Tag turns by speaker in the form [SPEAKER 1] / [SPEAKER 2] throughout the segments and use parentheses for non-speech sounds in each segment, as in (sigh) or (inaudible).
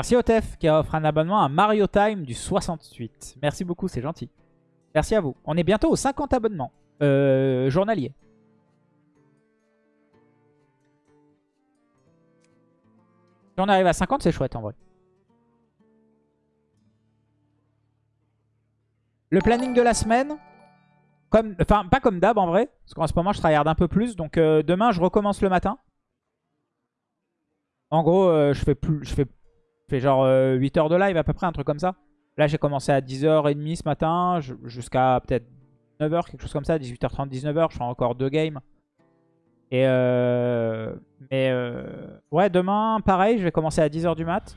[SPEAKER 1] Merci Otef qui a offert un abonnement à Mario Time du 68. Merci beaucoup, c'est gentil. Merci à vous. On est bientôt aux 50 abonnements euh, journaliers. Si on arrive à 50, c'est chouette en vrai. Le planning de la semaine, enfin pas comme d'hab en vrai, parce qu'en ce moment je travaille un peu plus, donc euh, demain je recommence le matin. En gros, euh, je fais plus, je fais genre 8 euh, heures de live à peu près, un truc comme ça. Là j'ai commencé à 10h30 ce matin, jusqu'à peut-être 9h, quelque chose comme ça, 18h30, 19h, je fais encore deux games. Et mais ouais, demain pareil, je vais commencer à 10h du mat.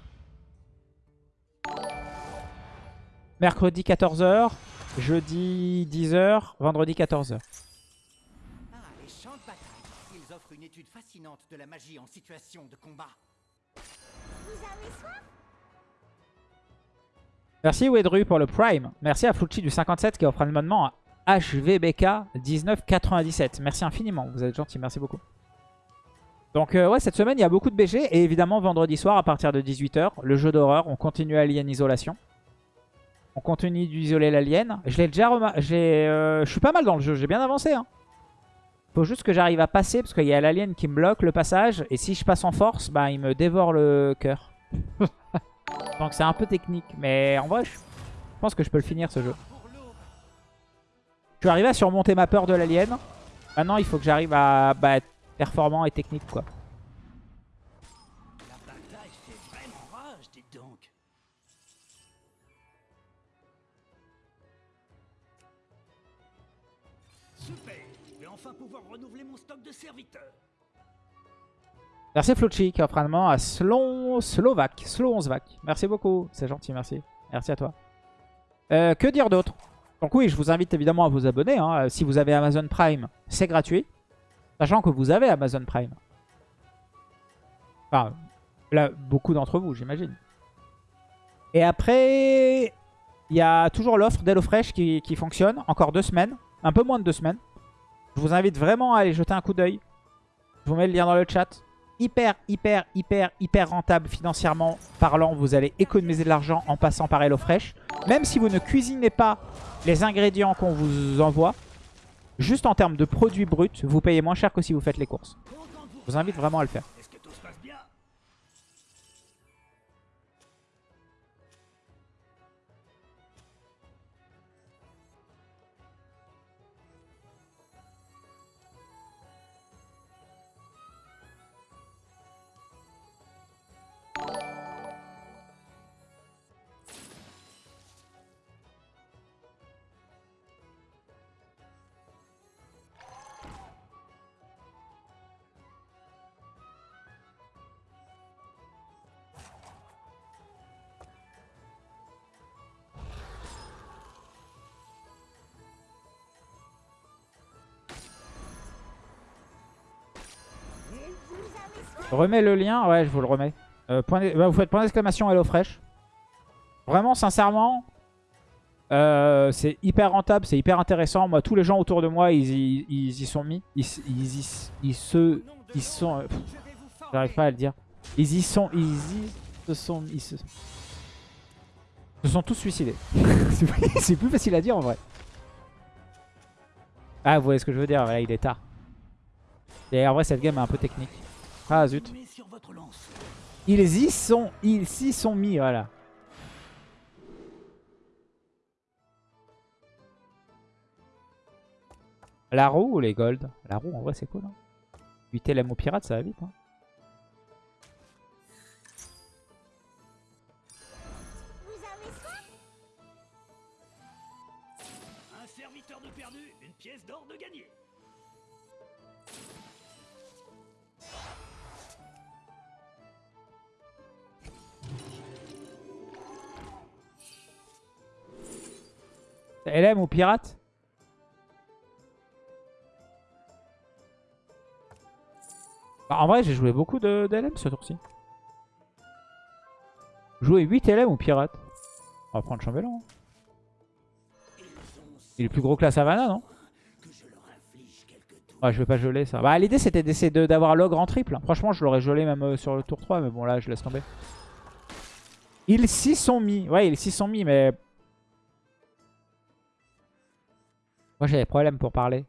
[SPEAKER 1] Mercredi 14h. Jeudi 10h. Vendredi 14h. Ah, les champs de bataille. Ils offrent une étude fascinante de la magie en situation de combat. Merci Wedru pour le Prime. Merci à Flucci du 57 qui offre un abonnement à HVBK 1997. Merci infiniment, vous êtes gentil, merci beaucoup. Donc euh, ouais, cette semaine, il y a beaucoup de BG. Et évidemment, vendredi soir, à partir de 18h, le jeu d'horreur. On continue Alien Isolation. On continue d'isoler l'alien. Euh, je suis pas mal dans le jeu. J'ai bien avancé. Hein. Faut juste que j'arrive à passer parce qu'il y a l'alien qui me bloque le passage. Et si je passe en force, bah, il me dévore le cœur. (laughs) Donc c'est un peu technique. Mais en vrai, je pense que je peux le finir ce jeu. Je suis arrivé à surmonter ma peur de l'alien. Maintenant, il faut que j'arrive à bah, être performant et technique. quoi. Merci Flucci qui à Slon... Merci beaucoup. C'est gentil, merci. Merci à toi. Euh, que dire d'autre? Donc oui, je vous invite évidemment à vous abonner. Hein. Si vous avez Amazon Prime, c'est gratuit. Sachant que vous avez Amazon Prime. Enfin, beaucoup d'entre vous, j'imagine. Et après, il y a toujours l'offre d'HelloFresh qui fonctionne. Encore deux semaines. Un peu moins de deux semaines. Je vous invite vraiment à aller jeter un coup d'œil. Je vous mets le lien dans le chat. Hyper, hyper, hyper, hyper rentable financièrement parlant. Vous allez économiser de l'argent en passant par HelloFresh. Même si vous ne cuisinez pas les ingrédients qu'on vous envoie, juste en termes de produits bruts, vous payez moins cher que si vous faites les courses. Je vous invite vraiment à le faire. Remets le lien, ouais, je vous le remets. Euh, bah, vous faites point d'exclamation HelloFresh. Vraiment, sincèrement, euh, c'est hyper rentable, c'est hyper intéressant. Moi, tous les gens autour de moi, ils, y sont mis. Ils, ils, se... Ils sont... Euh, j'arrive pas à le dire. Ils y sont... Ils y se sont... Ils se, se sont tous suicidés. (laughs) c'est plus facile à dire en vrai. Ah, vous voyez ce que je veux dire, il est tard. Et en vrai, cette game est un peu technique. Ah zut. Ils y sont, ils s'y sont mis, voilà. La roue ou les gold La roue en vrai c'est cool. Hein. 8 LM au pirate ça va vite. Hein.
[SPEAKER 2] Un serviteur de perdu, une pièce d'or de gagné.
[SPEAKER 1] LM ou pirate bah, En vrai, j'ai joué beaucoup de, LM ce tour-ci. Jouer 8 LM ou pirate On va prendre chambellan. Hein. Il est plus gros que la savannah, non Ouais, je vais pas geler ça. Bah, l'idée c'était d'essayer d'avoir l'ogre en triple. Franchement, je l'aurais gelé même euh, sur le tour 3, mais bon, là, je laisse tomber. Ils s'y sont mis. Ouais, ils s'y sont mis, mais... Moi, j'ai des problèmes pour parler.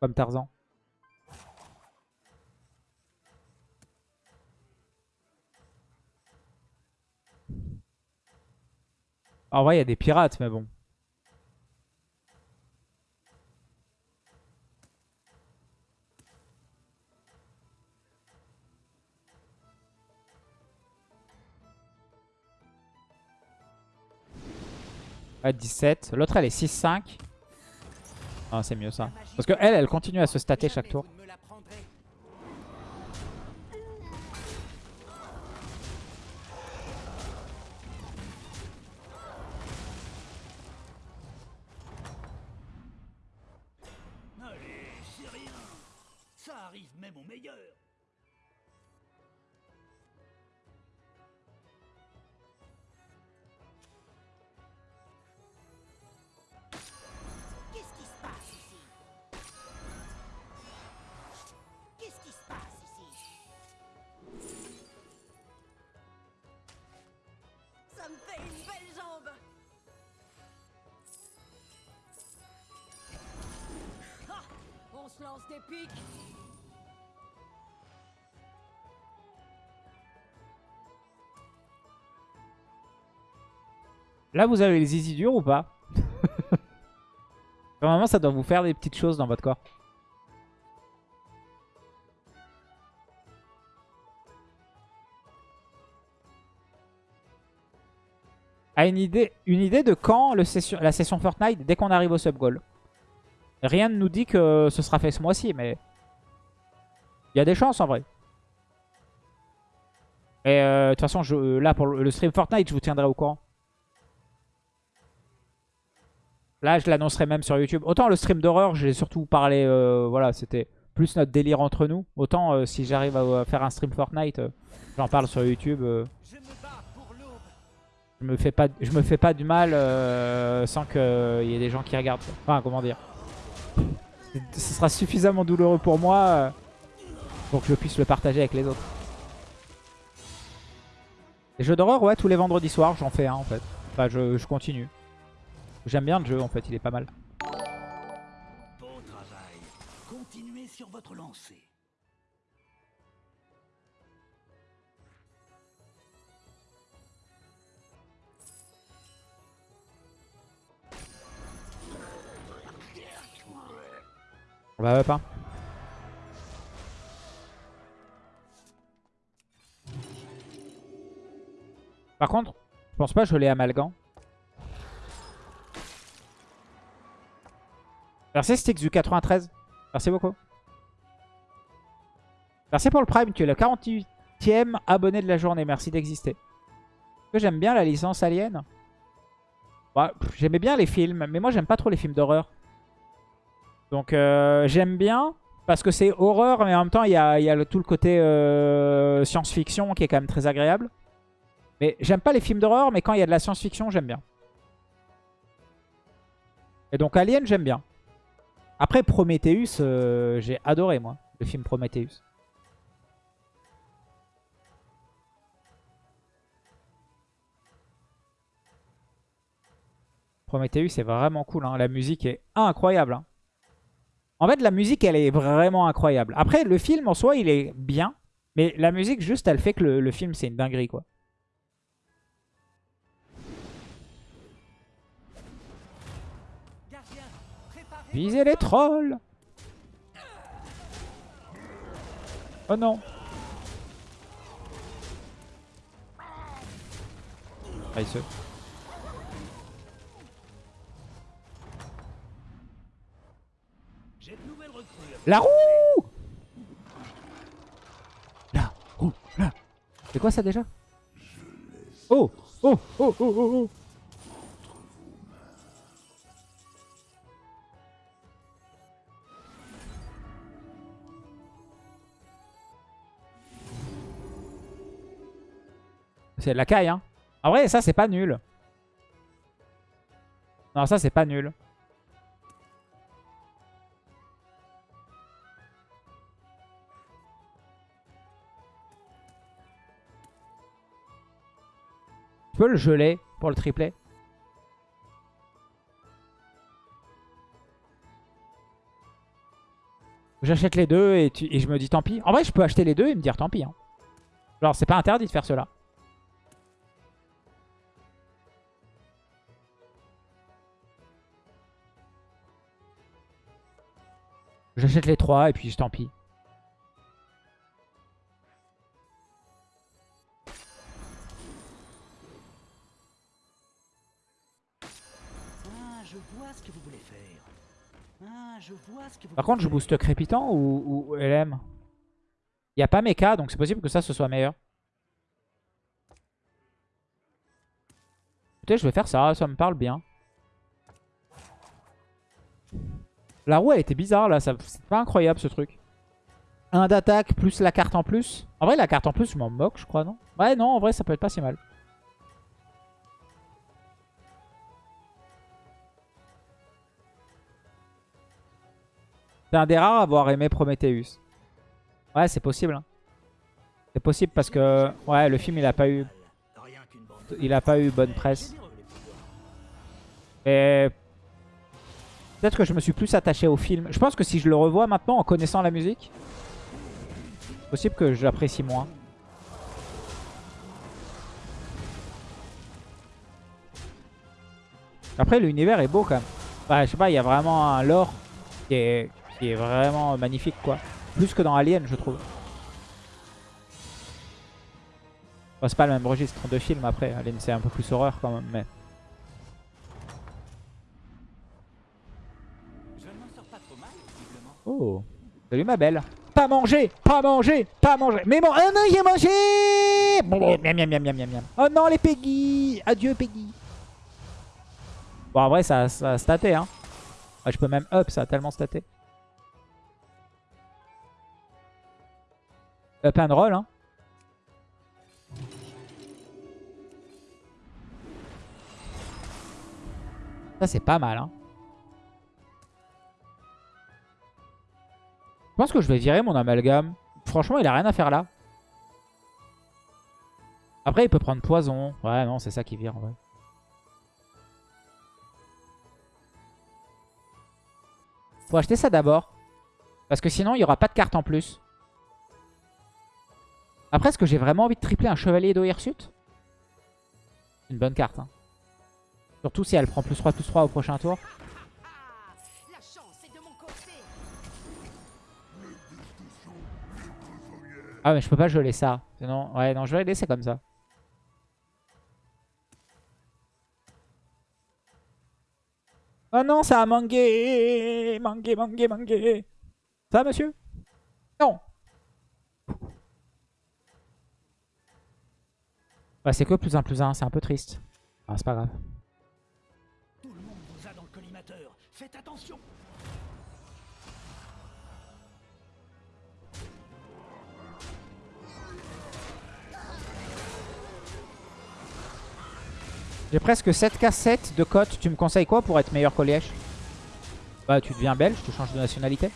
[SPEAKER 1] Comme Tarzan. En vrai, il y a des pirates, mais bon. Ouais, 17. L'autre, elle est 6-5. Ah, c'est mieux ça. Parce que elle, elle continue à se stater chaque tour. Là, vous avez les easy durs ou pas (laughs) Normalement, ça doit vous faire des petites choses dans votre corps. A une idée, une idée de quand la session Fortnite, dès qu'on arrive au sub-goal? Rien ne nous dit que ce sera fait ce mois-ci, mais il y a des chances en vrai. Et euh, de toute façon, je, là pour le stream Fortnite, je vous tiendrai au courant. Là, je l'annoncerai même sur YouTube. Autant le stream d'horreur, j'ai surtout parlé, euh, voilà, c'était plus notre délire entre nous. Autant euh, si j'arrive à, faire un stream Fortnite, euh, j'en parle sur YouTube. euh,
[SPEAKER 2] Je me
[SPEAKER 1] fais pas, je me fais pas du mal euh, sans qu'il y ait des gens qui regardent. Enfin, comment dire. Ce sera suffisamment douloureux pour moi euh, pour que je puisse le partager avec les autres. Les jeux d'horreur, ouais, tous les vendredis soirs, j'en fais un en fait. Enfin, je, continue. J'aime bien le jeu en fait, il est pas mal.
[SPEAKER 2] Beau travail. Continuez sur votre lancée.
[SPEAKER 1] On va up, hein. Par contre, je pense pas que je l'ai amalgam. Merci Stix du 93. Merci beaucoup. Merci pour le Prime, tu es le 48ème abonné de la journée. Merci d'exister. Que j'aime bien la licence Alien J'aimais bien les films, mais moi j'aime pas trop les films d'horreur. Donc euh, j'aime bien parce que c'est horreur, mais en même temps il y a, tout le côté euh, science-fiction qui est quand même très agréable. Mais j'aime pas les films d'horreur, mais quand il y a de la science-fiction, j'aime bien. Et donc Alien, j'aime bien. Après Prometheus, euh, j'ai adoré moi, le film Prometheus. Prometheus est vraiment cool, hein. la musique est incroyable. hein. En fait, la musique, elle est vraiment incroyable. Après, le film en soi, il est bien. Mais la musique, juste, elle fait que le, film, c'est une dinguerie, quoi. Visez les trolls Oh non Ah. La roue. La roue, là C'est quoi ça déjà? Oh Oh Oh Oh Oh Oh C'est de la caille, hein. En vrai, ça, c'est pas nul. Non, ça, c'est pas nul. Tu peux le geler pour le tripler J'achète les deux et, tu- et je me dis tant pis. En vrai, je peux acheter les deux et me dire tant pis. hein. Genre, c'est pas interdit de faire cela. J'achète les trois et puis tant pis. Par contre, je booste crépitant ou, ou LM Il n'y a pas mecha, donc c'est possible que ça, ce soit meilleur. Écoutez, je vais faire ça, ça me parle bien. La roue, elle était bizarre, là. C'est pas incroyable, ce truc. Un d'attaque plus la carte en plus. En vrai, la carte en plus, je m'en moque, je crois, non? Ouais, non, en vrai, ça peut être pas si mal. C'est un des rares à avoir aimé Prometheus. Ouais, c'est possible. hein. C'est possible parce que ouais, le film il a pas eu il a pas eu bonne presse. Et peut-être que je me suis plus attaché au film. Je pense que si je le revois maintenant en connaissant la musique, c'est possible que je l'apprécie moins. Après, l'univers est beau quand même. Ouais, je sais pas, il y a vraiment un lore qui est, qui est vraiment magnifique, quoi. Plus que dans Alien, je trouve. C'est pas le même registre de film après. Alien, c'est un peu plus horreur quand même, mais... Oh, salut ma belle. Pas manger, pas manger, pas manger. Mais bon, oh non, j'ai mangé. Miam, miam, miam, miam, miam, miam. Oh non, les Peggy. Adieu, Peggy. Bon, en vrai, ça, ça a staté, hein. Ouais, je peux même up, ça a tellement staté. Up and roll, hein. Ça, c'est pas mal, hein. Je pense que je vais virer mon amalgame. Franchement, il a rien à faire là. Après, il peut prendre poison. Ouais, non, c'est ça qui vire en vrai. Faut acheter ça d'abord. Parce que sinon, il n'y aura pas de carte en plus. Après, est-ce que j'ai vraiment envie de tripler un chevalier d'Ohirsut Une bonne carte. Hein. Surtout si elle prend plus 3, plus 3 au prochain tour.
[SPEAKER 3] Ah, de.
[SPEAKER 1] Ah mais je peux pas geler ça. Sinon, ouais, non, je vais laisser comme ça. Oh non, ça a mangué Mangué, mangué, mangué Ça, monsieur? Non Bah, c'est que plus 1, plus 1, c'est un peu triste. Ah, c'est pas grave.
[SPEAKER 2] Tout le monde vous a dans le collimateur. Faites attention.
[SPEAKER 1] J'ai presque 7 cassettes de cote. Tu me conseilles quoi pour être meilleur qu'Olièche Bah, tu deviens belge, tu changes de nationalité.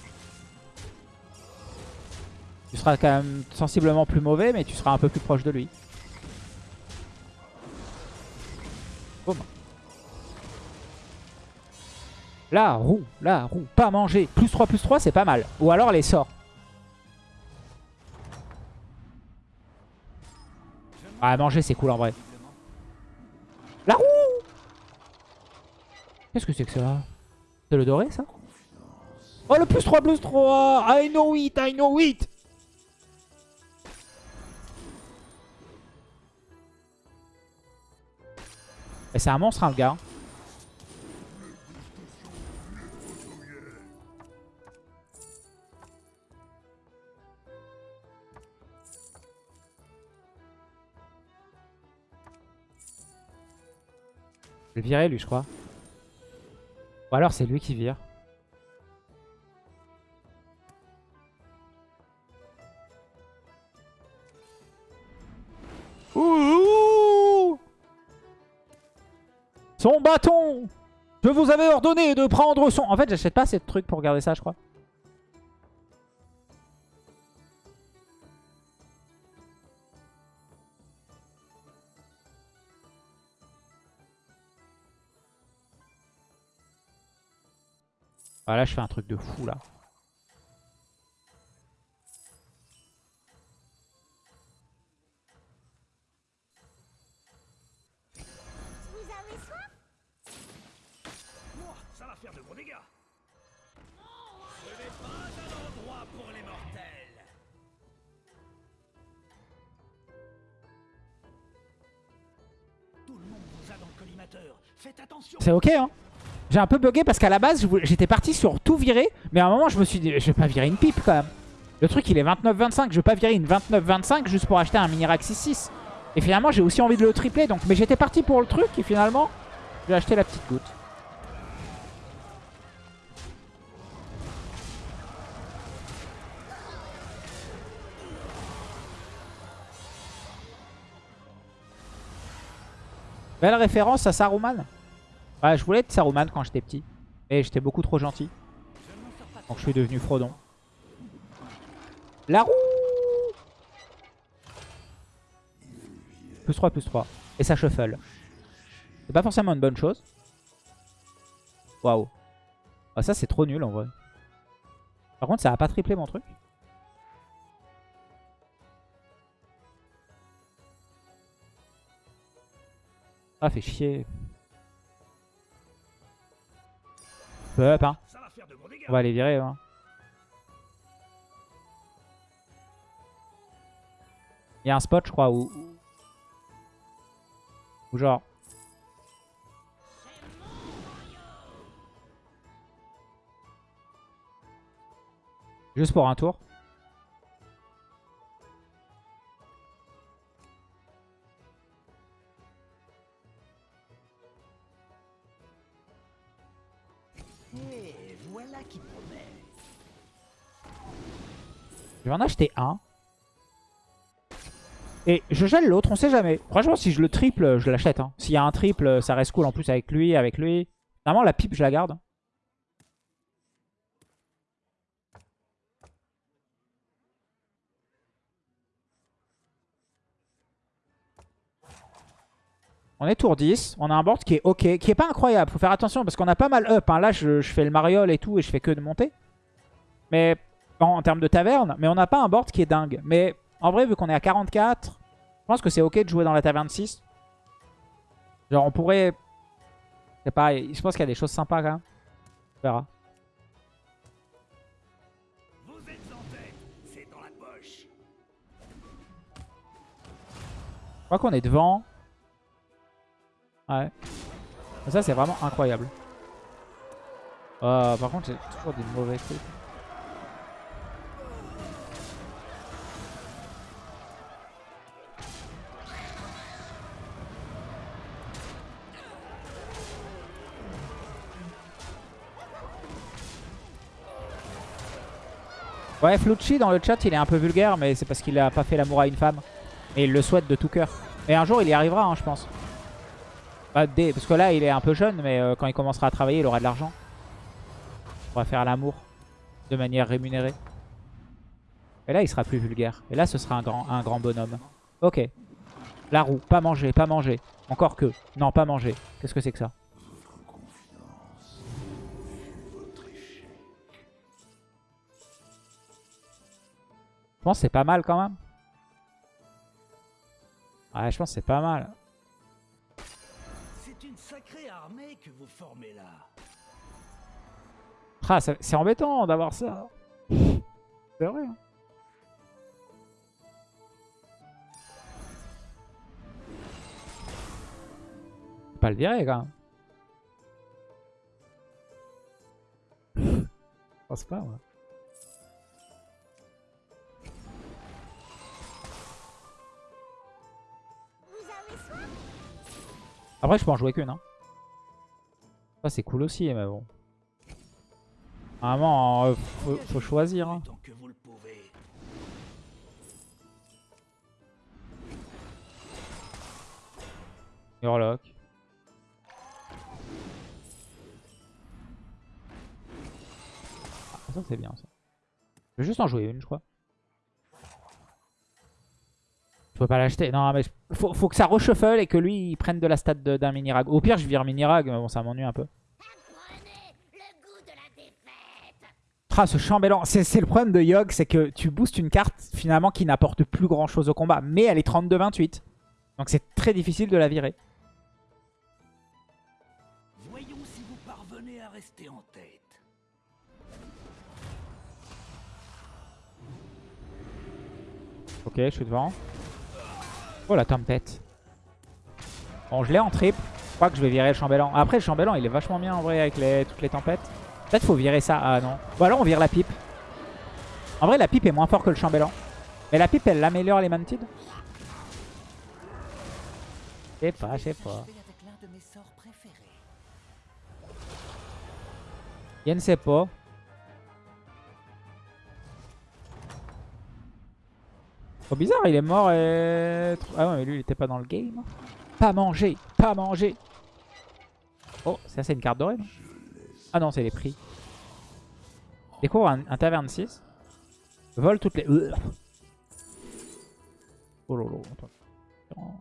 [SPEAKER 1] Tu seras quand même sensiblement plus mauvais, mais tu seras un peu plus proche de lui. Boum. La roue, la roue, pas manger. Plus 3, plus 3, c'est pas mal. Ou alors les sorts. Ah, manger, c'est cool en vrai. La roue Qu'est-ce que c'est que ça? C'est le doré ça? Oh le plus 3 plus 3 I know it, I know it Et c'est un monstre hein, le gars. Je vais virer lui je crois. Ou alors c'est lui qui vire. Son bâton Je vous avais ordonné de prendre son... En fait, j'achète pas ces trucs pour garder ça, je crois. Ah, voilà, je fais un truc de fou, là. C'est ok, hein J'ai un peu bugué parce qu'à la base, j'étais parti sur tout virer. Mais à un moment, je me suis dit, je vais pas virer une pipe, quand même. Le truc, il est 29-25. Je vais pas virer une 29-25 juste pour acheter un Mini-Rack 6-6. Et finalement, j'ai aussi envie de le tripler. Donc... Mais j'étais parti pour le truc. Et finalement, j'ai acheté la petite goutte. Belle référence à Saruman. Ouais, je voulais être Saruman quand j'étais petit. Mais j'étais beaucoup trop gentil. Donc je suis devenu Frodon. La roue Plus 3, plus 3. Et ça shuffle. C'est pas forcément une bonne chose. Waouh. Ah, ça c'est trop nul en vrai. Par contre ça a pas triplé mon truc. Ah fait chier. Peu up hein. On va les virer. Hein. Il y a un spot, je crois, où... Où genre... Juste pour un tour. Vais en acheter un. Et je gèle l'autre, on sait jamais. Franchement, si je le triple, je l'achète. hein. S'il y a un triple, ça reste cool en plus avec lui, avec lui. Normalement, la pipe, je la garde. On est tour 10. On a un board qui est ok, qui est pas incroyable. Faut faire attention parce qu'on a pas mal up. hein. Là, je, je fais le mariole et tout et je fais que de monter. Mais en, en termes de taverne. Mais on n'a pas un board qui est dingue. Mais en vrai, vu qu'on est à 44, je pense que c'est ok de jouer dans la taverne 6. Genre, on pourrait... Je sais pas, je pense qu'il y a des choses sympas quand même. On verra.
[SPEAKER 2] Vous êtes en tête. C'est dans la poche.
[SPEAKER 1] Je crois qu'on est devant. Ouais. Ça, c'est vraiment incroyable. Euh, par contre, j'ai toujours des mauvais trucs. Ouais, Flucci dans le chat, il est un peu vulgaire, mais c'est parce qu'il a pas fait l'amour à une femme. Et il le souhaite de tout cœur. Et un jour, il y arrivera, hein, je pense. Bah, Parce que là, il est un peu jeune, mais euh, quand il commencera à travailler, il aura de l'argent. On va faire l'amour de manière rémunérée. Et là, il sera plus vulgaire. Et là, ce sera un grand, un grand bonhomme. Ok. La roue, pas manger, pas manger. Encore que. Non, pas manger. Qu'est-ce que c'est que ça? Je pense que c'est pas mal quand même. Ouais, je pense que c'est pas mal.
[SPEAKER 2] C'est une sacrée armée que vous formez là.
[SPEAKER 1] Ah, ça- c'est embêtant d'avoir ça. (laughs) C'est vrai. hein. Pas le virer quand même. (laughs) Je pense pas, ouais. Après, je peux en jouer qu'une. Hein. Ça, c'est cool aussi, mais bon. Vraiment, euh, faut, choisir. hein. Ah, ça c'est bien ça. Je vais juste en jouer une, je crois. Je peux pas l'acheter. Non, mais faut, faut que ça reshuffle et que lui il prenne de la stat d'un mini-rag. Au pire, je vire mini-rag, mais bon, ça m'ennuie un peu. Ah, ce chambellan. C'est c'est le problème de Yogg, c'est que tu boostes une carte finalement qui n'apporte plus grand chose au combat. Mais elle est 32-28. Donc c'est très difficile de la virer.
[SPEAKER 2] Voyons si vous parvenez à rester en tête.
[SPEAKER 1] Ok, je suis devant. Oh la tempête. Bon, je l'ai en triple. Je crois que je vais virer le chambellan. Après, le chambellan, il est vachement bien en vrai avec toutes les tempêtes. Peut-être faut virer ça. Ah non. Bon, alors on vire la pipe. En vrai, la pipe est moins fort que le chambellan. Mais la pipe, elle améliore les mantides Je sais pas, je sais pas.
[SPEAKER 2] Je vais avec
[SPEAKER 1] Trop bizarre, il est mort et... Ah ouais, mais lui, il était pas dans le game. Pas manger, pas manger. Oh, ça c'est une carte dorée, non? Ah non, c'est les prix. Découvre un, un taverne 6. Vole toutes les... Oh lolo, attends.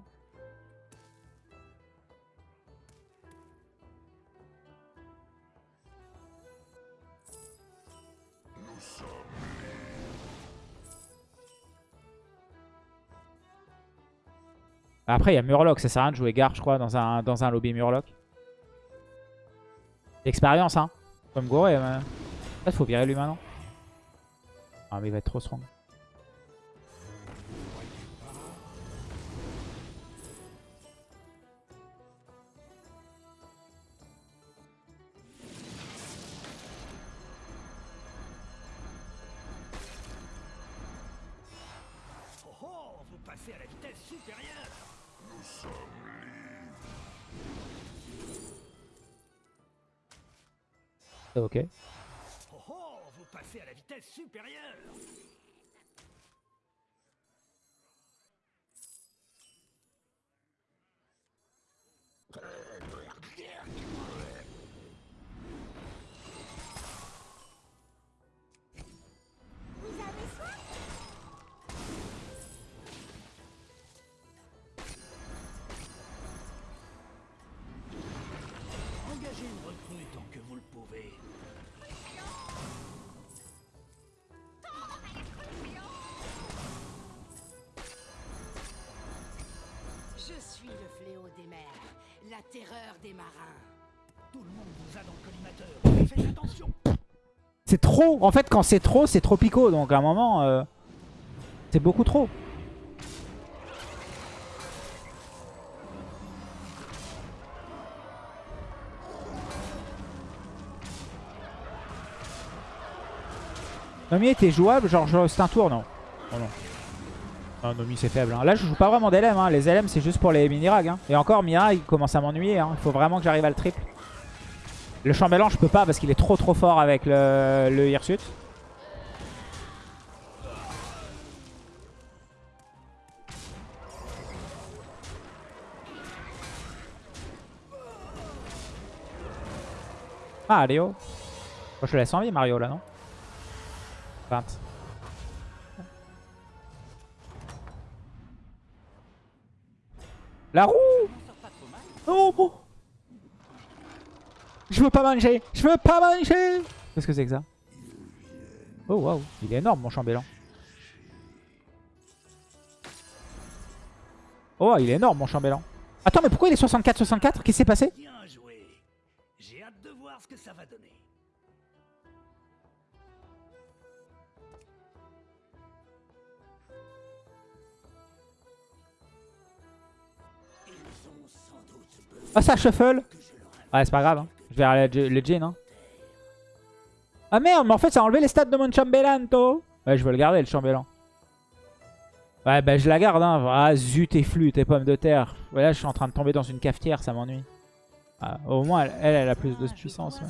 [SPEAKER 1] Après, il y a Murloc. Ça sert à rien de jouer Gare, je crois, dans un, dans un lobby Murloc. L'expérience, hein. Comme Goré. Mais... Peut-être faut virer lui maintenant. Ah, mais il va être trop strong.
[SPEAKER 2] Oh oh, à la vitesse supérieure.
[SPEAKER 1] Ok.
[SPEAKER 2] Oh oh, vous passez à la vitesse supérieure. Le
[SPEAKER 3] fléau des mers, la terreur des marins.
[SPEAKER 2] Tout le monde vous a dans le collimateur. Faites attention.
[SPEAKER 1] C'est trop. En fait, quand c'est trop, c'est trop pico. Donc à un moment, euh, c'est beaucoup trop. Nomi était jouable, genre, genre, c'est un tour, non? Oh non. Non, Nomi c'est faible. hein. Là, je joue pas vraiment d'LM. Hein. Les LM, c'est juste pour les mini-rags. Hein. Et encore, Mira, il commence à m'ennuyer. Hein. Il faut vraiment que j'arrive à le triple. Le chambellan, je peux pas parce qu'il est trop trop fort avec le, le Hirsute. Ah, Léo. Moi, je le laisse en vie, Mario, là, non? 20. La roue Oh oh. Je veux pas manger Je veux pas manger Qu'est-ce que c'est que ça Oh waouh, il est énorme mon chambellan. Oh, il est énorme mon chambellan. Attends, mais pourquoi il est 64-64 Qu'est-ce qui s'est passé?
[SPEAKER 2] Bien joué. J'ai hâte de voir ce que ça va donner.
[SPEAKER 1] Ah ça shuffle Ouais c'est pas grave, hein. je vais aller le Jin. Hein. Ah merde, mais en fait ça a enlevé les stats de mon chambellan, toi Ouais, je veux le garder le chambellan. Ouais, bah je la garde, hein. Ah zut et flûte et pommes de terre. Ouais, là je suis en train de tomber dans une cafetière, ça m'ennuie. Ah, au moins elle, elle, elle a plus de puissance. ouais.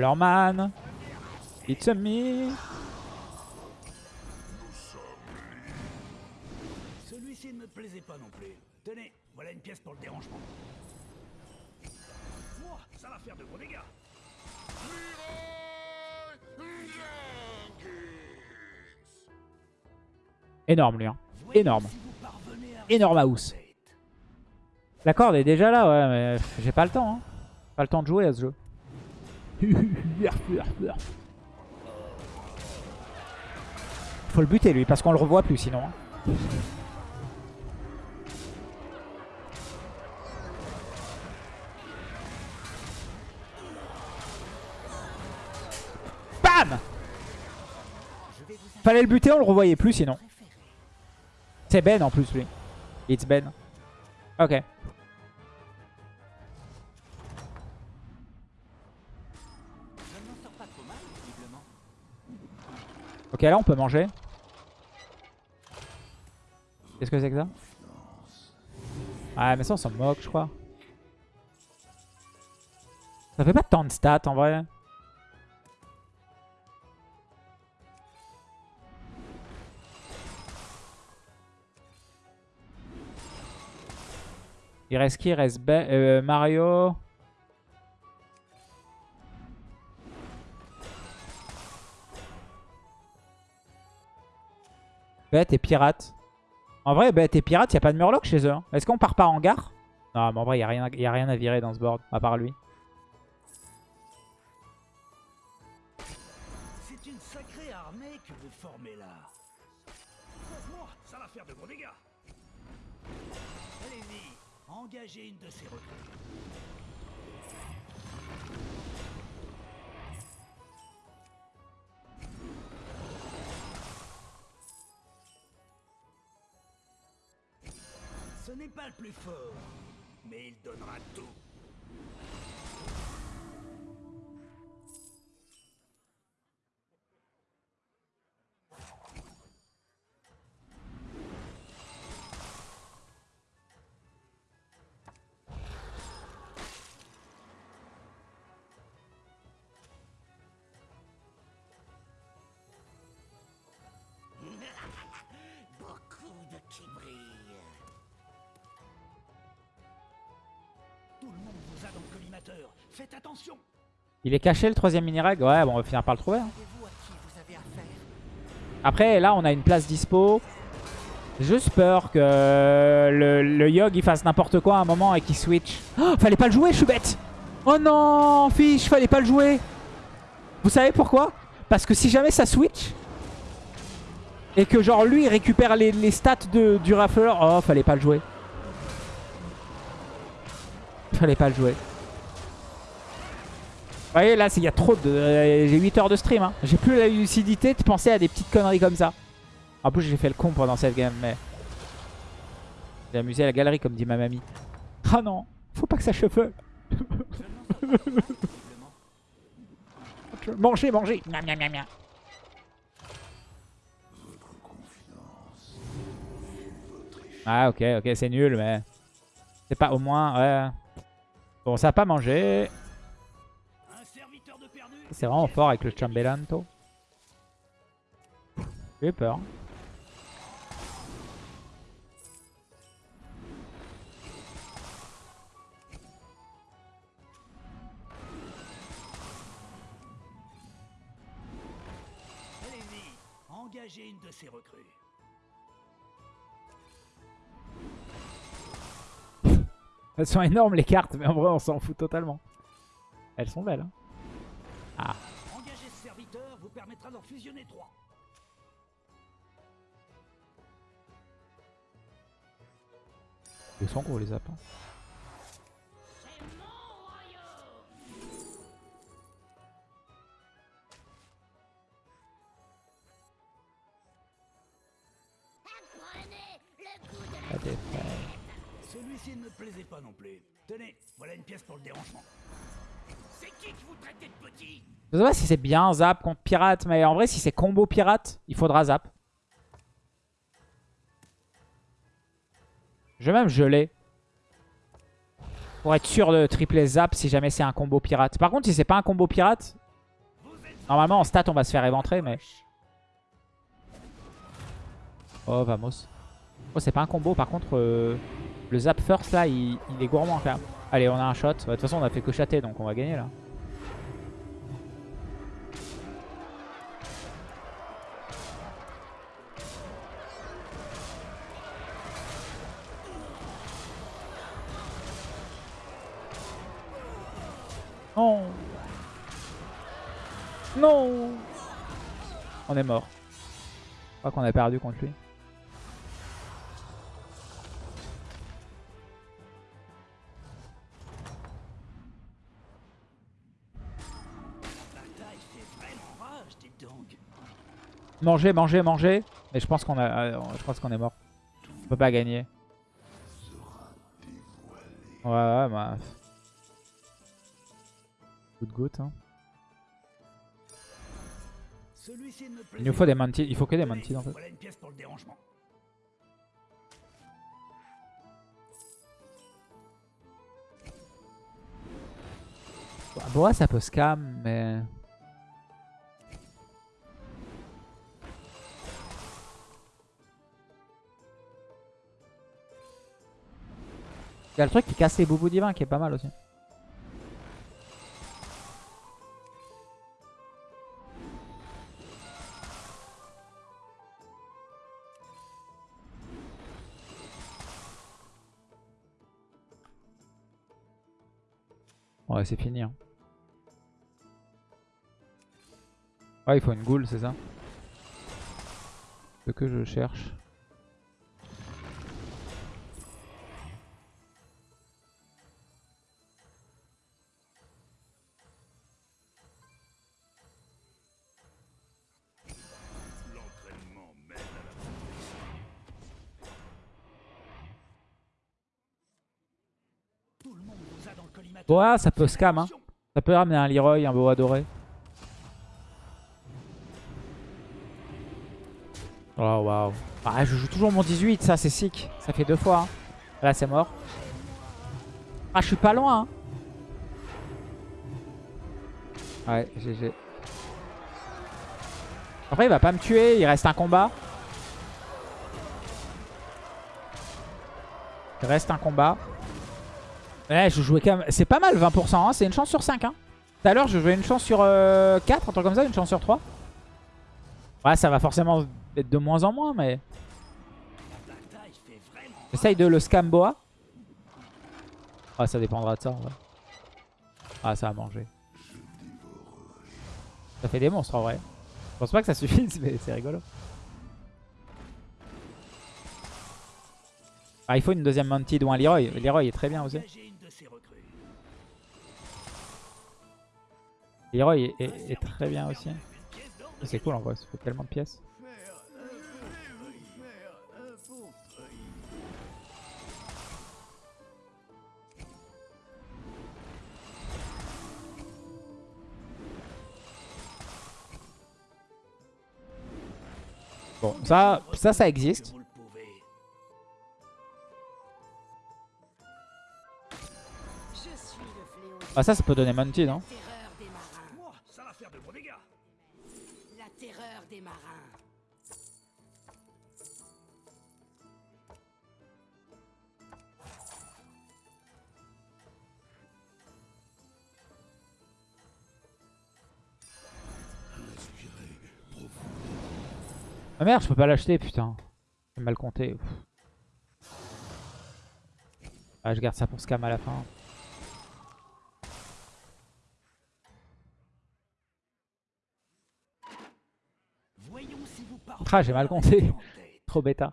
[SPEAKER 1] Lorman It's a me
[SPEAKER 2] Celui-ci ne me plaisait pas non plus. Tenez, voilà une pièce pour le dérangement. Ouah, ça va faire de gros dégâts.
[SPEAKER 1] Énorme lui. Hein. Énorme. Énorme house. La corde est déjà là, ouais, mais j'ai pas le temps. Hein. Pas le temps de jouer à ce jeu. Faut le buter lui, parce qu'on le revoit plus sinon. hein. Bam Fallait le buter, on le revoyait plus sinon. C'est Ben en plus lui. It's Ben. Ok. Ok, là on peut manger. Qu'est-ce que c'est que ça? Ah, mais ça on s'en moque, je crois. Ça fait pas tant de stats en vrai. Il reste qui? Il reste euh, Mario. Bête et pirate. En vrai, bête et pirate, il a pas de murloc chez eux. hein. Est-ce qu'on part pas en gare Non, mais en vrai, il n'y a, rien a rien à virer dans ce board, à part lui.
[SPEAKER 2] C'est une sacrée armée que vous formez là. Ouah, ça va faire de gros dégâts. Allez-y, engagez une de ces recrues. Ce n'est pas le plus fort, mais il donnera tout.
[SPEAKER 1] Il est caché le troisième mini-reg Ouais, bon, on va finir par le trouver. hein. Après, là, on a une place dispo. Juste peur que le, le Yogg il fasse n'importe quoi à un moment et qu'il switch. Oh, fallait pas le jouer, je suis bête. Oh non, fiche, fallait pas le jouer. Vous savez pourquoi? Parce que si jamais ça switch et que genre lui il récupère les, les stats de, du rafleur, oh, fallait pas le jouer. Fallait pas le jouer. Vous voyez, là, il y a trop de... euh, J'ai 8 heures de stream. Hein. J'ai plus la lucidité de penser à des petites conneries comme ça. En plus, j'ai fait le con pendant cette game, mais... J'ai amusé à la galerie, comme dit ma mamie. Ah non, faut pas que ça cheveux. (laughs) Mangez, mangez. Miam, miam, miam, miam. Ah, ok, ok, c'est nul, mais... C'est pas au moins... Ouais. Bon, ça a pas mangé. C'est vraiment fort avec le Chambelanto. J'ai eu peur.
[SPEAKER 2] Engagez une de ces recrues. (laughs)
[SPEAKER 1] Elles sont énormes les cartes, mais en vrai on s'en fout totalement. Elles sont belles. Hein.
[SPEAKER 2] Permettra d'en fusionner trois.
[SPEAKER 1] Ils sont gros les appels.
[SPEAKER 3] C'est mon royaume Apprenez le goût de la
[SPEAKER 1] La défaite.
[SPEAKER 2] Celui-ci ne me plaisait pas non plus. Tenez, voilà une pièce pour le dérangement.
[SPEAKER 1] Je sais pas si c'est bien zap contre pirate, mais en vrai si c'est combo pirate, il faudra zap. Je vais même geler. Pour être sûr de tripler zap si jamais c'est un combo pirate. Par contre si c'est pas un combo pirate, normalement en stat on va se faire éventrer mais... Oh vamos. Oh c'est pas un combo par contre... euh, Le zap first là, il, est gourmand quand même. Allez, on a un shot. Bah, De toute façon, on a fait que chatter, donc on va gagner là. Non Non On est mort. Je crois qu'on a perdu contre lui. Manger, manger, manger. Mais je pense qu'on a, euh, je pense qu'on est mort. On peut pas gagner. Ouais, ouais, bah. De goutte. Hein. Il nous faut des mantis. Il faut que des mantis en fait.
[SPEAKER 2] Voilà une pièce pour le dérangement.
[SPEAKER 1] Boa, ça peut scam, mais. Il y a le truc qui casse les boubous divins qui est pas mal aussi. Ouais, c'est fini. Hein. Ouais, il faut une goule, c'est ça Ce que je cherche. Boa, ça peut scam. Hein. Ça peut ramener un Leroy, un Boa doré. Oh waouh. Ah, je joue toujours mon 18, ça c'est sick. Ça fait deux fois. hein. Là c'est mort. Ah, je suis pas loin. hein. Ouais, GG. Après, il va pas me tuer. Il reste un combat. Il reste un combat. Ouais, je jouais quand même. C'est pas mal 20%. hein. C'est une chance sur 5. Hein. Tout à l'heure, je jouais une chance sur euh, 4, un truc comme ça, une chance sur 3. Ouais, ça va forcément être de moins en moins, mais. J'essaye de le scam boa. Ah, ça dépendra de ça, en vrai. Ah, ça a mangé. Ça fait des monstres, en vrai. Je pense pas que ça suffise, (laughs) mais c'est rigolo. Ah, il faut une deuxième Mantid ou un Leroy. Le Leroy est très bien aussi.
[SPEAKER 2] De ses recrues.
[SPEAKER 1] Leroy est, est- est très bien aussi. C'est cool en vrai, ça fait tellement de pièces. Bon, ça, ça, ça existe. Ah, ça, ça peut donner Monty, non.
[SPEAKER 3] La terreur des marins.
[SPEAKER 1] Ah merde, je peux pas l'acheter, putain. J'ai mal compté. Ouf. Ah, je garde ça pour scam à la fin.
[SPEAKER 2] Voyons si vous parvenez
[SPEAKER 1] Ah, j'ai mal compté. (laughs) Trop bêta.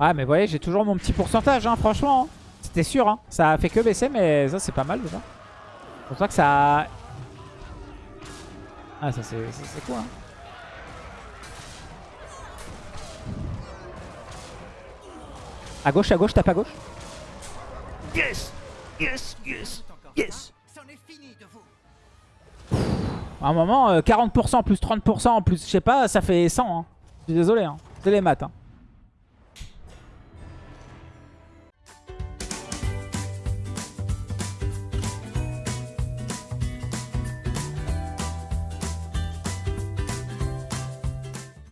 [SPEAKER 1] Ouais, mais vous voyez, j'ai toujours mon petit pourcentage, hein, franchement. hein. C'était sûr, hein. Ça a fait que baisser, mais ça, c'est pas mal déjà. C'est pour ça que ça... Ah, ça, c'est cool, hein. À gauche, à gauche, tape à gauche.
[SPEAKER 2] Yes Yes Yes Yes
[SPEAKER 1] À un moment, euh, 40% plus 30% plus, je sais pas, ça fait 100. Hein. Je suis désolé, hein. c'est les maths. Hein.